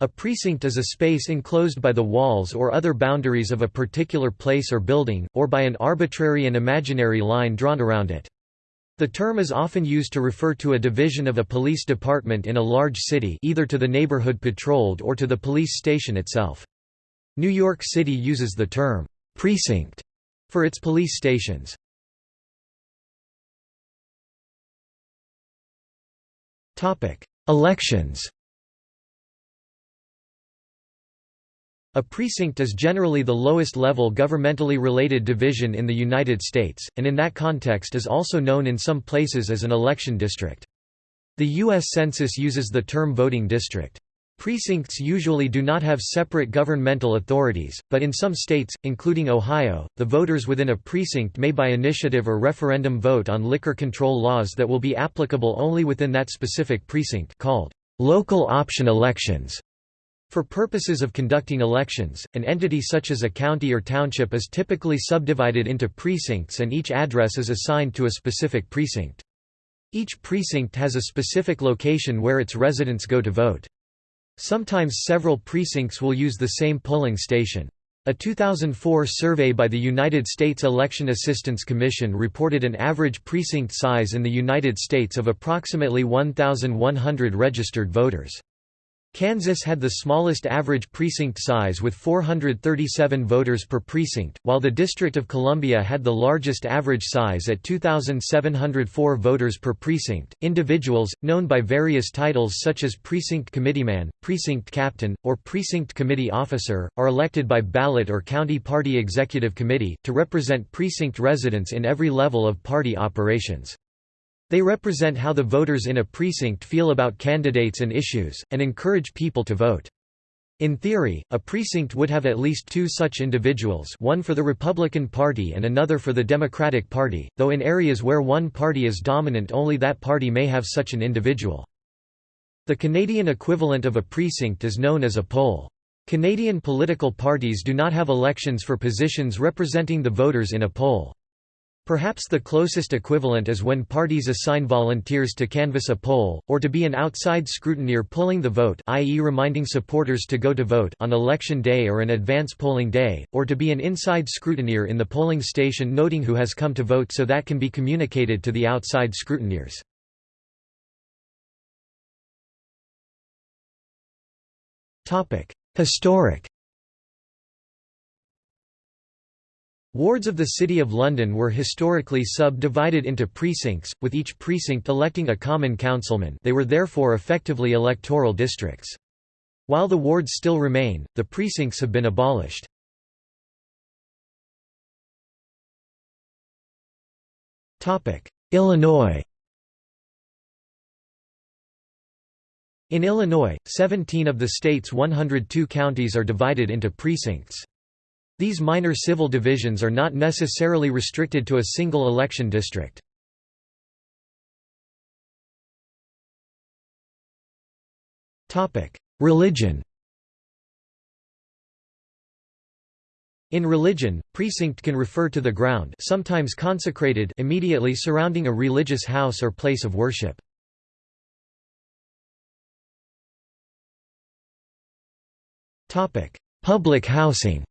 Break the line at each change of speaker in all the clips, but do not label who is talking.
A precinct is a space enclosed by the walls or other boundaries of a particular place or building, or by an arbitrary and imaginary line drawn around it. The term is often used to refer to a division of a police department in a large city either to the neighborhood patrolled or to the police station itself. New York City uses the term, "'precinct' for its police stations. Elections A precinct is generally the lowest level governmentally related division in the United States, and in that context is also known in some places as an election district. The U.S. Census uses the term voting district. Precincts usually do not have separate governmental authorities, but in some states, including Ohio, the voters within a precinct may by initiative or referendum vote on liquor control laws that will be applicable only within that specific precinct called local option elections. For purposes of conducting elections, an entity such as a county or township is typically subdivided into precincts and each address is assigned to a specific precinct. Each precinct has a specific location where its residents go to vote. Sometimes several precincts will use the same polling station. A 2004 survey by the United States Election Assistance Commission reported an average precinct size in the United States of approximately 1,100 registered voters. Kansas had the smallest average precinct size with 437 voters per precinct, while the District of Columbia had the largest average size at 2,704 voters per precinct. Individuals, known by various titles such as precinct committeeman, precinct captain, or precinct committee officer, are elected by ballot or county party executive committee, to represent precinct residents in every level of party operations. They represent how the voters in a precinct feel about candidates and issues, and encourage people to vote. In theory, a precinct would have at least two such individuals one for the Republican Party and another for the Democratic Party, though in areas where one party is dominant only that party may have such an individual. The Canadian equivalent of a precinct is known as a poll. Canadian political parties do not have elections for positions representing the voters in a poll. Perhaps the closest equivalent is when parties assign volunteers to canvass a poll, or to be an outside scrutineer pulling the vote i.e. reminding supporters to go to vote on election day or an advance polling day, or to be an inside scrutineer in the polling station noting who has come to vote so that can be communicated to the outside scrutineers. Historic Wards of the City of London were historically subdivided into precincts, with each precinct electing a common councilman they were therefore effectively electoral districts. While the wards still remain, the precincts have been abolished. Illinois In Illinois, 17 of the state's 102 counties are divided into precincts. These minor civil divisions are not necessarily restricted to a single election district. Religion In religion, precinct can refer to the ground sometimes consecrated immediately surrounding a religious house or place of worship. Public housing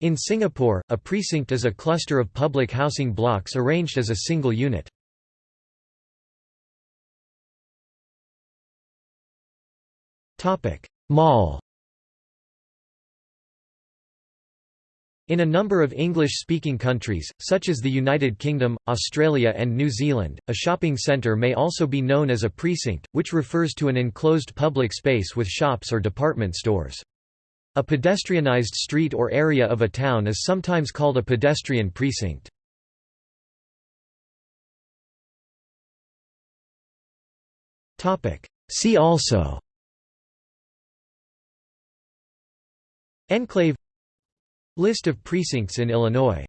In Singapore, a precinct is a cluster of public housing blocks arranged as a single unit. Mall In a number of English-speaking countries, such as the United Kingdom, Australia and New Zealand, a shopping centre may also be known as a precinct, which refers to an enclosed public space with shops or department stores. A pedestrianized street or area of a town is sometimes called a pedestrian precinct. See also Enclave List of precincts in Illinois